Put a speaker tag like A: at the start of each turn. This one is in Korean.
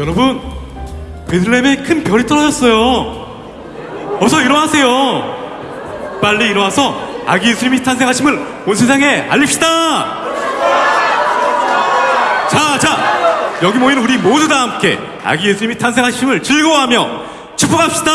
A: 여러분, 베들레헴에 큰 별이 떨어졌어요. 어서 일어나세요. 빨리 일어나서 아기 예수님이 탄생하심을 온 세상에 알립시다. 자, 자, 여기 모인 우리 모두 다 함께 아기 예수님이 탄생하심을 즐거워하며 축복합시다.